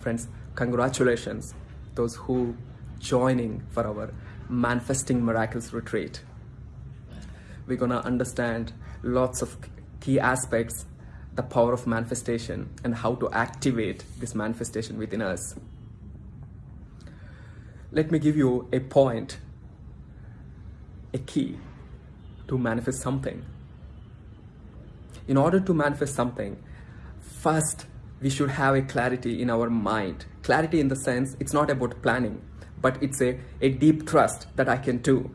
Friends, congratulations, those who joining for our Manifesting Miracles retreat. We're gonna understand lots of key aspects, the power of manifestation and how to activate this manifestation within us. Let me give you a point, a key to manifest something. In order to manifest something, first we should have a clarity in our mind. Clarity in the sense it's not about planning, but it's a, a deep trust that I can do.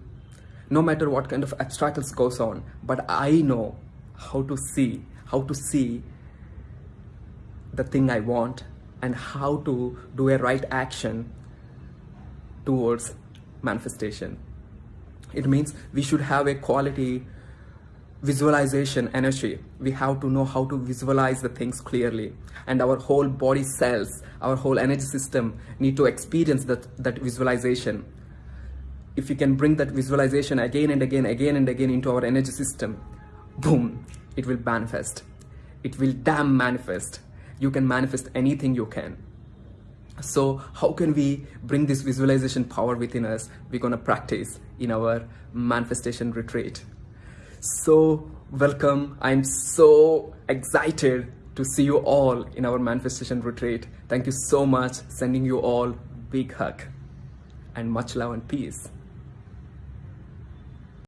No matter what kind of obstacles goes on, but I know how to see, how to see the thing I want and how to do a right action towards manifestation. It means we should have a quality visualization energy. We have to know how to visualize the things clearly and our whole body cells, our whole energy system need to experience that, that visualization. If we can bring that visualization again and again, again and again into our energy system, boom, it will manifest. It will damn manifest. You can manifest anything you can. So how can we bring this visualization power within us? We're gonna practice in our manifestation retreat. So welcome. I'm so excited to see you all in our manifestation retreat. Thank you so much. Sending you all big hug and much love and peace.